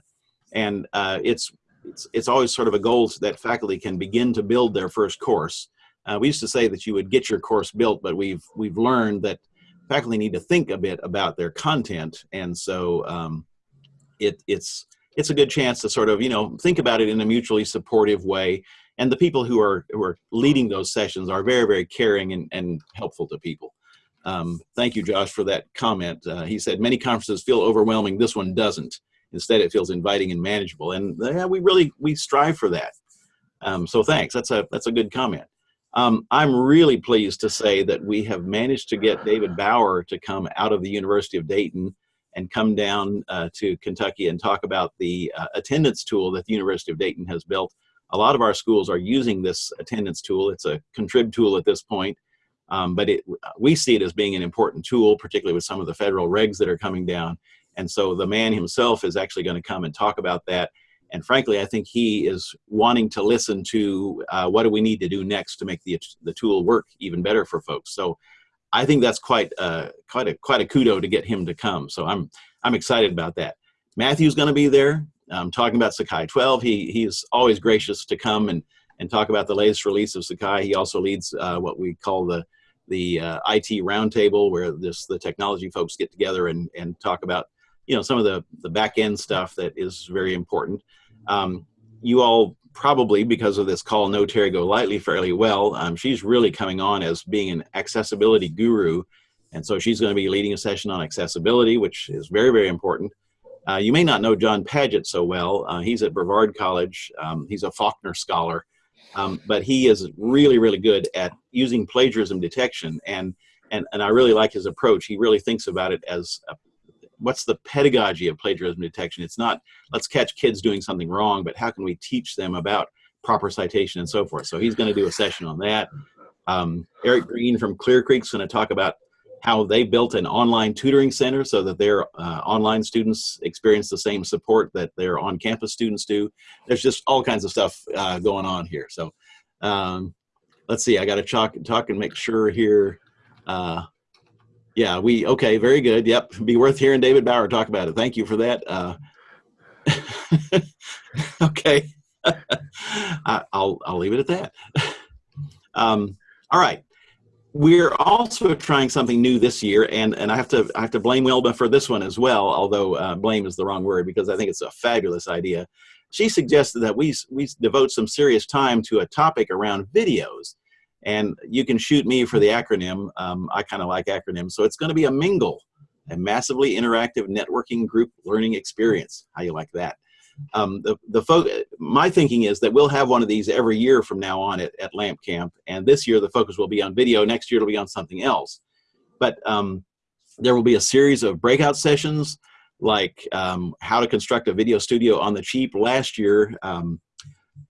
And uh, it's, it's, it's always sort of a goal that faculty can begin to build their first course. Uh, we used to say that you would get your course built, but we've, we've learned that faculty need to think a bit about their content. And so um, it, it's, it's a good chance to sort of, you know, think about it in a mutually supportive way and the people who are who are leading those sessions are very very caring and, and helpful to people. Um, thank you josh for that comment. Uh, he said many conferences feel overwhelming. This one doesn't. Instead it feels inviting and manageable. And yeah, we really we strive for that. Um, so thanks. That's a that's a good comment. Um, I'm really pleased to say that we have managed to get David Bauer to come out of the University of Dayton and come down uh, to Kentucky and talk about the uh, attendance tool that the University of Dayton has built a lot of our schools are using this attendance tool. It's a contrib tool at this point, um, but it, we see it as being an important tool, particularly with some of the federal regs that are coming down. And so the man himself is actually going to come and talk about that. And frankly, I think he is wanting to listen to uh, what do we need to do next to make the, the tool work even better for folks. So I think that's quite, uh, quite, a, quite a kudo to get him to come. So I'm, I'm excited about that. Matthew's going to be there um, talking about Sakai 12. He, he's always gracious to come and, and talk about the latest release of Sakai. He also leads uh, what we call the, the uh, IT roundtable where this, the technology folks get together and, and talk about you know, some of the, the back end stuff that is very important. Um, you all probably, because of this call, know Terry Golightly fairly well. Um, she's really coming on as being an accessibility guru And so she's going to be leading a session on accessibility, which is very, very important. Uh, you may not know John Paget so well. Uh, he's at Brevard College. Um, he's a Faulkner scholar, um, but he is really, really good at using plagiarism detection. And, and, and I really like his approach. He really thinks about it as a, what's the pedagogy of plagiarism detection? It's not let's catch kids doing something wrong, but how can we teach them about proper citation and so forth. So he's going to do a session on that. Um, Eric Green from Clear Creek is going to talk about how they built an online tutoring center so that their uh, online students experience the same support that their on-campus students do. There's just all kinds of stuff uh, going on here. So um, let's see, I got to talk, talk and make sure here. Uh, yeah, we, okay, very good. Yep, be worth hearing David Bauer talk about it. Thank you for that. Uh, okay, I, will I'll leave it at that. Um, all right, we're also trying something new this year, and and I have to I have to blame Wilma for this one as well. Although uh, blame is the wrong word because I think it's a fabulous idea. She suggested that we we devote some serious time to a topic around videos, and you can shoot me for the acronym. Um, I kind of like acronyms, so it's going to be a mingle, a massively interactive networking group learning experience. How you like that? Um, the, the fo my thinking is that we'll have one of these every year from now on at, at LAMP Camp. And this year the focus will be on video. Next year it'll be on something else. But um, there will be a series of breakout sessions like um, how to construct a video studio on the cheap. Last year, um,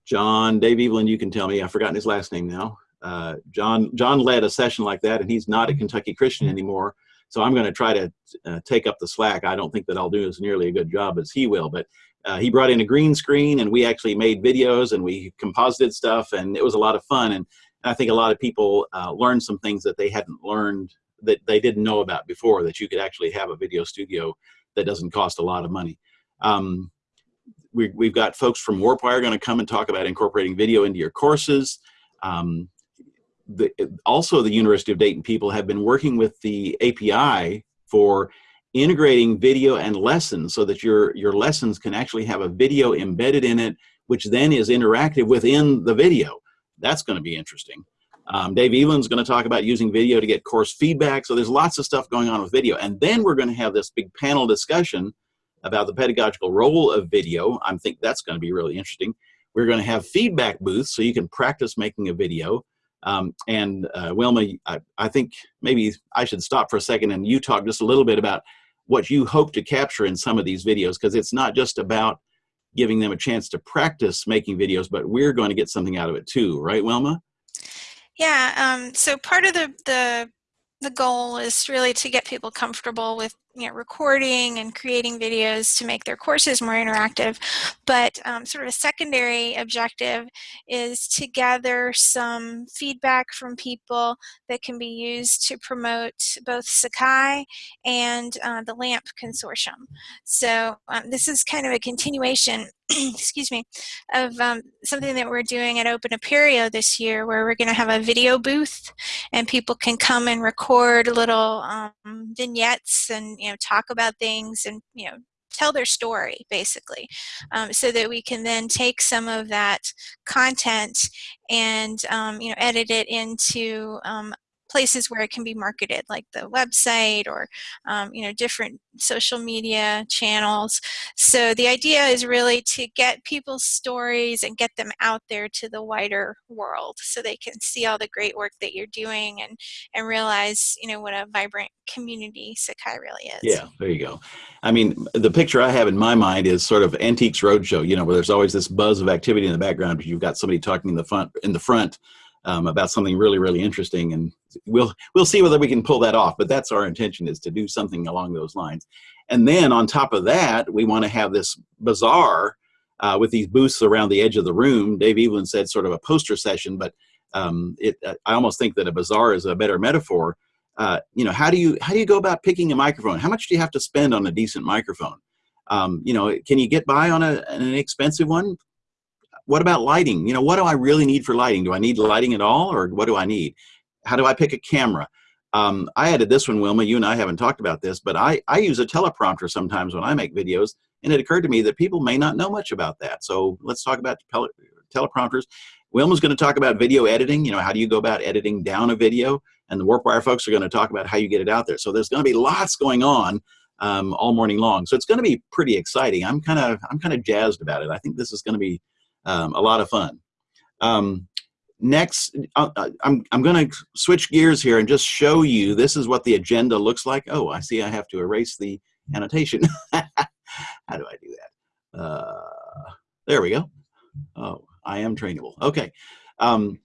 John, Dave Evelyn, you can tell me, I've forgotten his last name now. Uh, John, John led a session like that and he's not a Kentucky Christian anymore. So I'm going to try to uh, take up the slack. I don't think that I'll do as nearly a good job as he will, but uh, he brought in a green screen and we actually made videos and we composited stuff and it was a lot of fun. And, I think a lot of people uh, learned some things that they hadn't learned that they didn't know about before, that you could actually have a video studio that doesn't cost a lot of money. Um, we, we've got folks from Warpwire going to come and talk about incorporating video into your courses. Um, the, also, the University of Dayton people have been working with the API for integrating video and lessons so that your, your lessons can actually have a video embedded in it, which then is interactive within the video. That's going to be interesting. Um, Dave going to talk about using video to get course feedback. So there's lots of stuff going on with video. And then we're going to have this big panel discussion about the pedagogical role of video. I think that's going to be really interesting. We're going to have feedback booths so you can practice making a video. Um, and uh, Wilma, I, I, think maybe I should stop for a second and you talk just a little bit about what you hope to capture in some of these videos because it's not just about giving them a chance to practice making videos, but we're going to get something out of it too, right, Wilma? Yeah, um, so part of the, the the goal is really to get people comfortable with you know, recording and creating videos to make their courses more interactive. But um, sort of a secondary objective is to gather some feedback from people that can be used to promote both Sakai and uh, the LAMP consortium. So um, this is kind of a continuation excuse me, of um, something that we're doing at Open Apereo this year where we're going to have a video booth and people can come and record little um, vignettes and you know talk about things and you know tell their story basically. Um, so that we can then take some of that content and um, you know edit it into um, places where it can be marketed like the website or um, you know different social media channels. So the idea is really to get people's stories and get them out there to the wider world so they can see all the great work that you're doing and and realize you know what a vibrant community Sakai really is. Yeah there you go. I mean the picture I have in my mind is sort of antiques roadshow you know where there's always this buzz of activity in the background but you've got somebody talking in the front in the front um, about something really, really interesting. And we'll, we'll see whether we can pull that off, but that's our intention is to do something along those lines. And then on top of that, we want to have this bazaar uh, with these booths around the edge of the room. Dave Evelyn said sort of a poster session, but um, it, uh, I almost think that a bazaar is a better metaphor. Uh, you know, how do you how do you go about picking a microphone? How much do you have to spend on a decent microphone? Um, you know, can you get by on a, an expensive one? What about lighting? You know, what do I really need for lighting? Do I need lighting at all or what do I need? How do I pick a camera? Um, I added this one, Wilma, you and I haven't talked about this, but I, I use a teleprompter sometimes when I make videos and it occurred to me that people may not know much about that. So let's talk about teleprompters. Wilma's going to talk about video editing. You know, how do you go about editing down a video? and the WarpWire folks are going to talk about how you get it out there. So there's going to be lots going on um, all morning long. So it's going to be pretty exciting. I'm kind of I'm kind of jazzed about it. I think this is going to be um, a lot of fun. Um, next, uh, uh I'm I'm going to switch gears here and just show you. This is what the agenda looks like. Oh, I see. I have to erase the annotation. how do I do that? Uh, there we go. Oh, I am trainable. Okay. Um,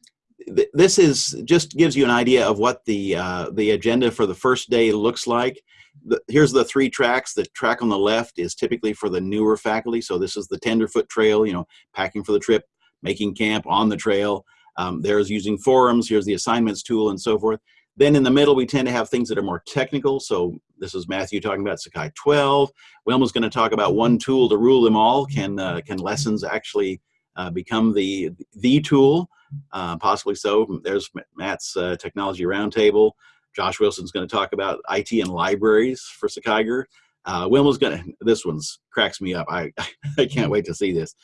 th this is just gives you an idea of what the uh, the agenda for the first day looks like. The, here's the three tracks. The track on the left is typically for the newer faculty. So this is the Tenderfoot Trail, you know, packing for the trip, making camp on the trail. Um, there's using forums. Here's the assignments tool and so forth. Then in the middle, we tend to have things that are more technical. So this is Matthew talking about Sakai 12. Wilma's going to talk about one tool to rule them all. Can, uh, can lessons actually uh, become the, the tool? Uh, possibly so. There's Matt's uh, technology roundtable. Josh Wilson's going to talk about IT and libraries for Sakaiger. Uh, Wilma's going to, this one's cracks me up. I, I can't wait to see this.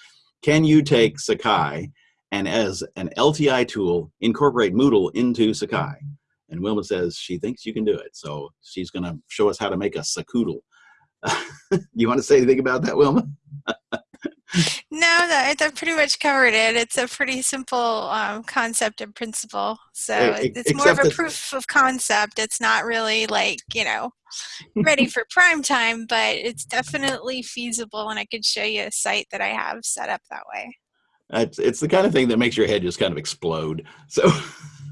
Can you take Sakai and as an LTI tool, incorporate Moodle into Sakai? And Wilma says she thinks you can do it. So she's going to show us how to make a Sakoodle. you want to say anything about that, Wilma? no, that, that pretty much covered it. It's a pretty simple um, concept and principle. So it's more of a proof of concept. It's not really like, you know, ready for prime time, but it's definitely feasible. And I could show you a site that I have set up that way. It's, it's the kind of thing that makes your head just kind of explode. So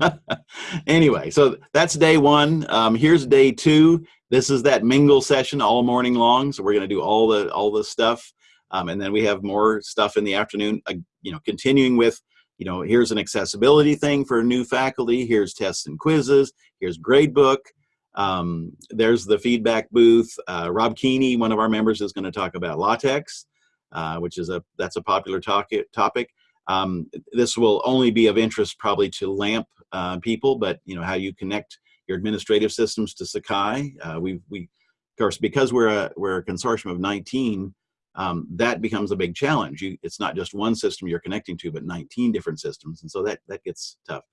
anyway, so that's day one. Um, here's day two. This is that mingle session all morning long. So we're going to do all the all the stuff, um, and then we have more stuff in the afternoon. Uh, you know, continuing with you know, here's an accessibility thing for new faculty. Here's tests and quizzes. Here's gradebook. Um, there's the feedback booth. Uh, Rob Keeney, one of our members, is going to talk about LaTeX, uh, which is a that's a popular topic. topic. Um, this will only be of interest probably to LAMP uh, people, but you know how you connect your administrative systems to Sakai. Uh, we, we, of course, because we're a, we're a consortium of 19, um, that becomes a big challenge. You, it's not just one system you're connecting to, but 19 different systems, and so that that gets tough.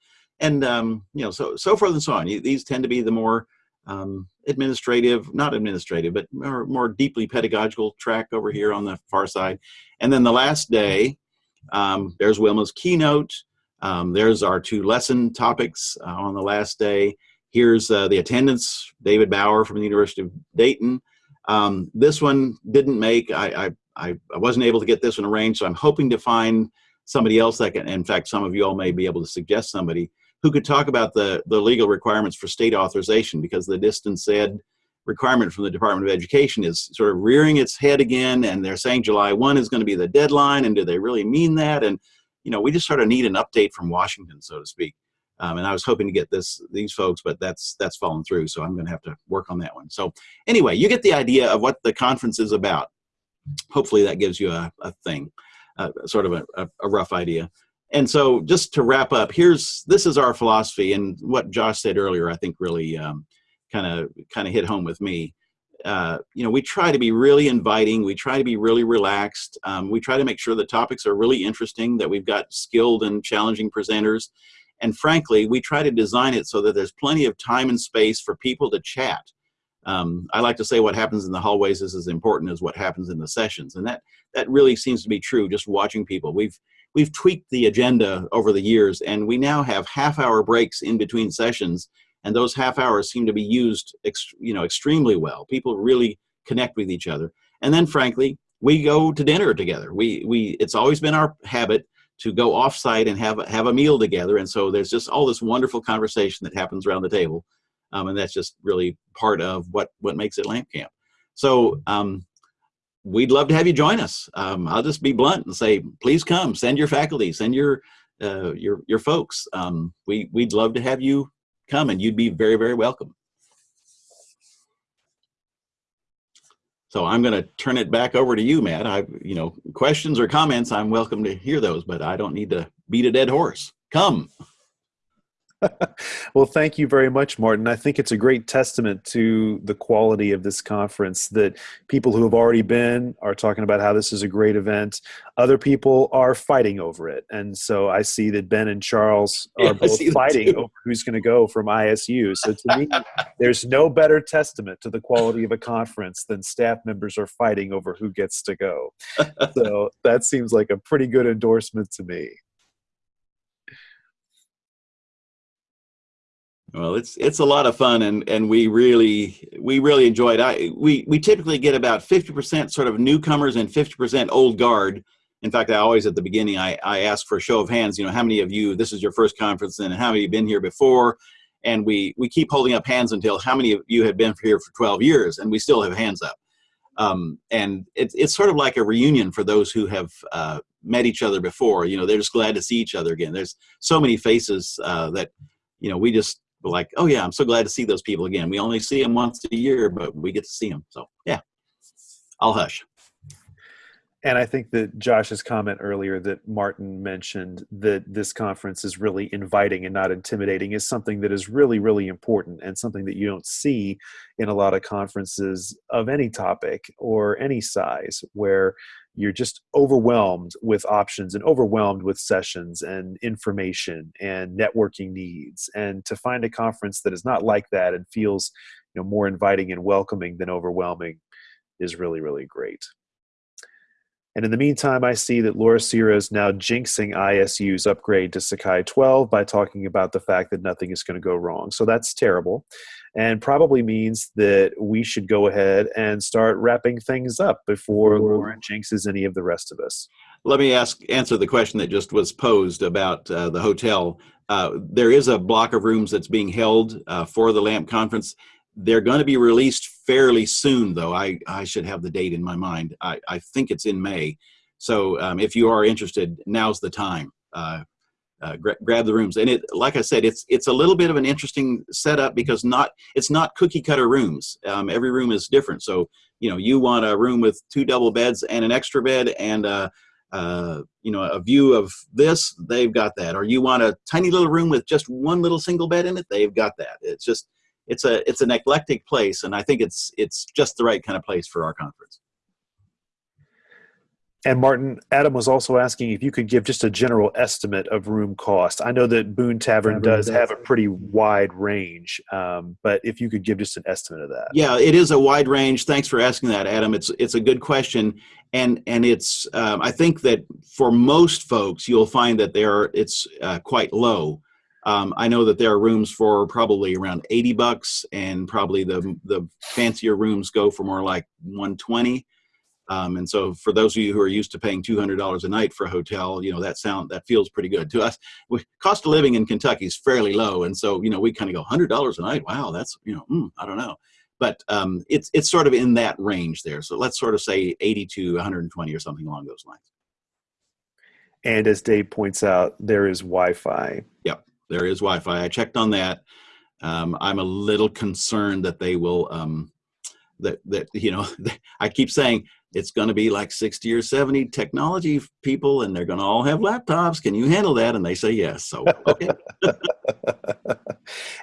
And um, you know, so so forth and so on. These tend to be the more um, administrative, not administrative, but more, more deeply pedagogical track over here on the far side. And then the last day, um, there's Wilma's keynote. Um, there's our two lesson topics uh, on the last day. Here's uh, the attendance, David Bauer from the University of Dayton. Um, this one didn't make, I, I, I wasn't able to get this one arranged, so I'm hoping to find somebody else that can, in fact, some of you all may be able to suggest somebody who could talk about the, the legal requirements for state authorization because the distance said requirement from the Department of Education is sort of rearing its head again and they're saying July 1 is going to be the deadline and do they really mean that? And, you know, we just sort of need an update from Washington, so to speak. Um, and I was hoping to get this these folks, but that's that's fallen through. So I'm going to have to work on that one. So anyway, you get the idea of what the conference is about. Hopefully that gives you a, a thing, uh, sort of a, a, a rough idea. And so just to wrap up, here's this is our philosophy, and what Josh said earlier, I think really kind of kind of hit home with me. Uh, you know, we try to be really inviting. We try to be really relaxed. Um, we try to make sure the topics are really interesting, that we've got skilled and challenging presenters, and frankly, we try to design it so that there's plenty of time and space for people to chat. Um, I like to say what happens in the hallways is as important as what happens in the sessions. And that, that really seems to be true just watching people. We've, we've tweaked the agenda over the years and we now have half hour breaks in between sessions and those half hours seem to be used you know, extremely well. People really connect with each other. And then frankly, we go to dinner together. We, we, it's always been our habit to go offsite and have have a meal together. And so there's just all this wonderful conversation that happens around the table, um, and that's just really part of what what makes it Lamp Camp. So um, we'd love to have you join us. Um, I'll just be blunt and say, please come. Send your faculty. Send your uh, your your folks. Um, we we'd love to have you come, and you'd be very very welcome. So I'm going to turn it back over to you, Matt. I, you know, questions or comments, I'm welcome to hear those, but I don't need to beat a dead horse. Come. well, thank you very much, Martin. I think it's a great testament to the quality of this conference that people who have already been are talking about how this is a great event. Other people are fighting over it. And so I see that Ben and Charles are Yeah, both fighting over who's going to go from ISU. So to me, there's no better testament to the quality of a conference than staff members are fighting over who gets to go. So that seems like a pretty good endorsement to me. Well, it's it's a lot of fun, and and we really we really enjoyed. I we we typically get about fifty percent sort of newcomers and fifty percent old guard. In fact, I always at the beginning I I ask for a show of hands. You know, how many of you this is your first conference, and how many have been here before? And we we keep holding up hands until how many of you have been here for twelve years, and we still have hands up. Um, and it's it's sort of like a reunion for those who have uh, met each other before. You know, they're just glad to see each other again. There's so many faces uh, that you know we just we're like, oh yeah, I'm so glad to see those people again. We only see them once a year, but we get to see them. So yeah, I'll hush. And I think that Josh's comment earlier that Martin mentioned that this conference is really inviting and not intimidating is something that is really, really important and something that you don't see in a lot of conferences of any topic or any size where you're just overwhelmed with options and overwhelmed with sessions and information and networking needs. And to find a conference that is not like that and feels you know, more inviting and welcoming than overwhelming is really, really great. And in the meantime, I see that Laura Sierra is now jinxing ISU's upgrade to Sakai 12 by talking about the fact that nothing is going to go wrong. So that's terrible and probably means that we should go ahead and start wrapping things up before Laura jinxes any of the rest of us. Let me ask answer the question that just was posed about uh, the hotel. Uh, there is a block of rooms that's being held uh, for the LAMP conference. They're going to be released fairly soon, though. I, I should have the date in my mind. I, I think it's in May. So um, if you are interested, now's the time. Uh, gra- grab the rooms, and it, like I said, it's it's a little bit of an interesting setup because not it's not cookie cutter rooms. Um, every room is different. So you know, you want a room with two double beds and an extra bed and uh, uh, you know a view of this. They've got that. Or you want a tiny little room with just one little single bed in it. They've got that. It's just it's a it's an eclectic place, and I think it's it's just the right kind of place for our conference. And Martin, Adam was also asking if you could give just a general estimate of room cost. I know that Boone Tavern, Tavern does does. have a pretty wide range, um, but if you could give just an estimate of that. Yeah, it is a wide range. Thanks for asking that, Adam. It's it's a good question, and and it's um, I think that for most folks you'll find that they are it's uh, quite low. Um, I know that there are rooms for probably around eighty bucks, and probably the the fancier rooms go for more like one twenty. Um, and so, for those of you who are used to paying two hundred dollars a night for a hotel, you know that sound that feels pretty good to us. We, cost of living in Kentucky is fairly low, and so you know we kind of go hundred dollars a night. Wow, that's you know mm, I don't know, but um, it's it's sort of in that range there. So let's sort of say eighty to one hundred and twenty or something along those lines. And as Dave points out, there is Wi Fi. Yep. There is Wi-Fi. I checked on that. Um, I'm a little concerned that they will um, that that you know I keep saying it's going to be like 60 or 70 technology people and they're going to all have laptops. Can you handle that? And they say yes. So okay.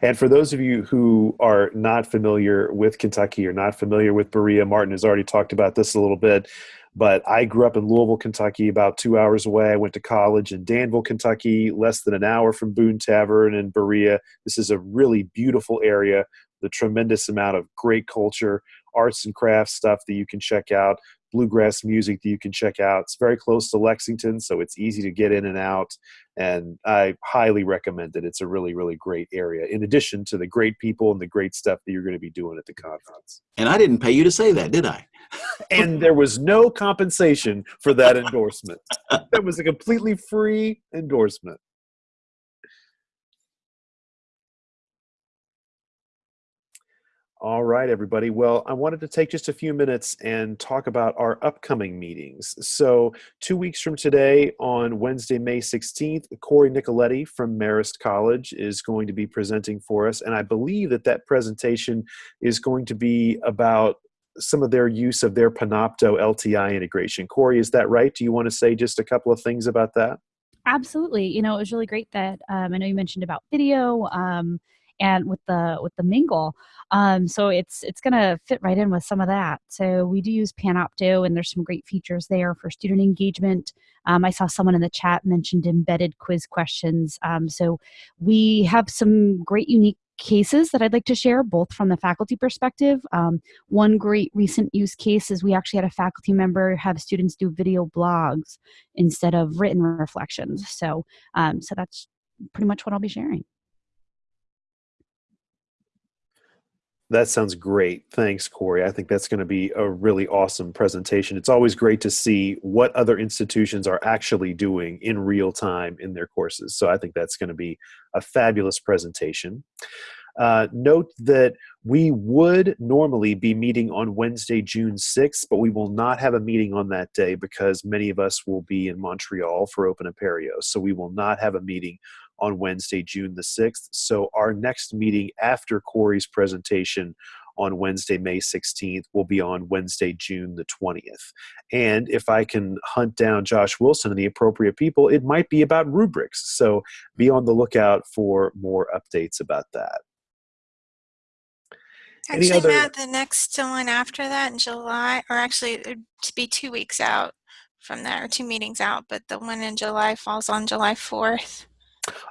and for those of you who are not familiar with Kentucky or not familiar with Berea, Martin has already talked about this a little bit. But I grew up in Louisville, Kentucky, about two hours away. I went to college in Danville, Kentucky, less than an hour from Boone Tavern and Berea. This is a really beautiful area a tremendous amount of great culture, arts and crafts stuff that you can check out, bluegrass music that you can check out. It's very close to Lexington, so it's easy to get in and out. And I highly recommend it. It's a really, really great area, in addition to the great people and the great stuff that you're going to be doing at the conference. And I didn't pay you to say that, did I? and there was no compensation for that endorsement. That was a completely free endorsement. All right, everybody. Well, I wanted to take just a few minutes and talk about our upcoming meetings. So, two weeks from today, on Wednesday, May 16th, Corey Nicoletti from Marist College is going to be presenting for us. And I believe that that presentation is going to be about some of their use of their Panopto LTI integration. Corey, is that right? Do you want to say just a couple of things about that? Absolutely. You know, it was really great that um, I know you mentioned about video um, and with the with the mingle. Um, so it's it's going to fit right in with some of that. So we do use Panopto, and there's some great features there for student engagement. Um, I saw someone in the chat mentioned embedded quiz questions. Um, so we have some great unique cases that I'd like to share, both from the faculty perspective. Um, one great recent use case is we actually had a faculty member have students do video blogs instead of written reflections. So, um, so that's pretty much what I'll be sharing. That sounds great. Thanks, Corey. I think that's going to be a really awesome presentation. It's always great to see what other institutions are actually doing in real time in their courses. So I think that's going to be a fabulous presentation. Uh, note that we would normally be meeting on Wednesday, June 6th, but we will not have a meeting on that day because many of us will be in Montreal for Open Apereo. So we will not have a meeting on Wednesday, June the 6th. So our next meeting after Corey's presentation on Wednesday, May 16th will be on Wednesday, June the 20th. And if I can hunt down Josh Wilson and the appropriate people, it might be about rubrics. So be on the lookout for more updates about that. Actually, other- Matt, the next one after that in July, or actually it'd to be two weeks out from that, or two meetings out, but the one in July falls on July 4th.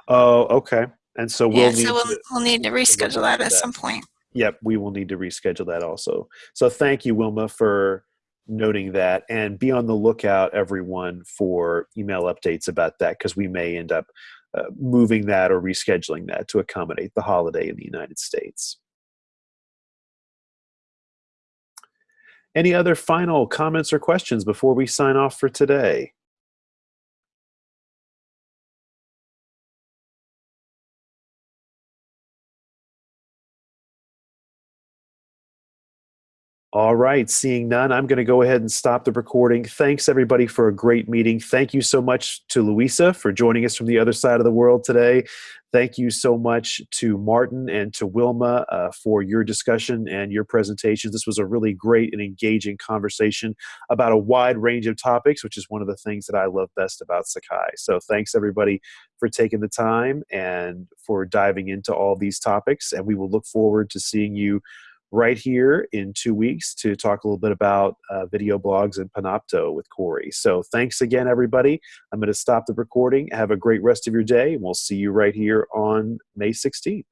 Oh, okay. And so we'll yeah, need so we'll, to, we'll need to reschedule that at that. some point. Yep, we will need to reschedule that also. So thank you, Wilma, for noting that. And be on the lookout, everyone, for email updates about that because we may end up uh, moving that or rescheduling that to accommodate the holiday in the United States. Any other final comments or questions before we sign off for today? All right, seeing none, I'm going to go ahead and stop the recording. Thanks everybody for a great meeting. Thank you so much to Louisa for joining us from the other side of the world today. Thank you so much to Martin and to Wilma uh, for your discussion and your presentation. This was a really great and engaging conversation about a wide range of topics, which is one of the things that I love best about Sakai. So thanks everybody for taking the time and for diving into all these topics. And we will look forward to seeing you right here in two weeks to talk a little bit about uh, video blogs and Panopto with Corey. So thanks again, everybody. I'm going to stop the recording. Have a great rest of your day, and we'll see you right here on May 16th.